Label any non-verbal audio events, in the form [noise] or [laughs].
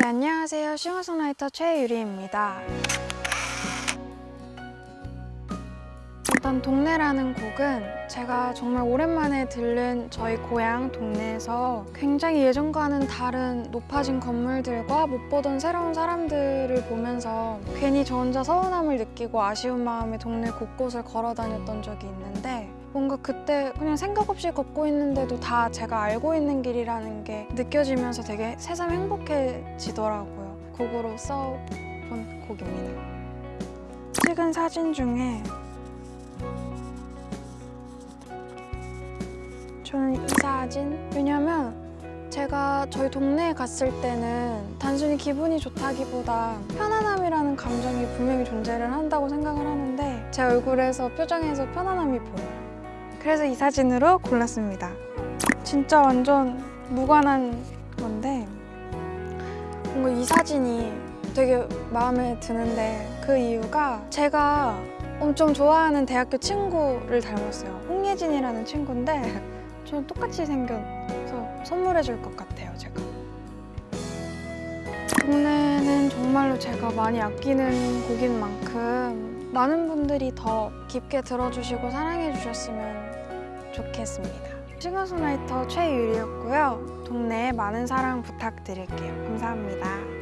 네, 안녕하세요. 싱어송라이터 최유리입니다. 일단 동네라는 곡은 제가 정말 오랜만에 들른 저희 고향 동네에서 굉장히 예전과는 다른 높아진 건물들과 못 보던 새로운 사람들을 보면서 괜히 저 혼자 서운함을 느끼고 아쉬운 마음에 동네 곳곳을 걸어 다녔던 적이 있는데 뭔가 그때 그냥 생각 없이 걷고 있는데도 다 제가 알고 있는 길이라는 게 느껴지면서 되게 새삼 행복해지더라고요. 곡으로 써본 곡입니다. 찍은 사진 중에 저는 이 사진 왜냐면 제가 저희 동네에 갔을 때는 단순히 기분이 좋다기보다 편안함이라는 감정이 분명히 존재를 한다고 생각을 하는데 제 얼굴에서 표정에서 편안함이 보여요. 그래서 이 사진으로 골랐습니다. 진짜 완전 무관한 건데 뭔가 이 사진이 되게 마음에 드는데 그 이유가 제가 엄청 좋아하는 대학교 친구를 닮았어요. 홍예진이라는 친구인데 [laughs] 저는 똑같이 생겨서 선물해 줄 것 같아요, 제가. 동네는 정말로 제가 많이 아끼는 곡인 만큼 많은 분들이 더 깊게 들어주시고 사랑해 주셨으면 좋겠습니다. 싱어송라이터 최유리였고요. 동네에 많은 사랑 부탁드릴게요. 감사합니다.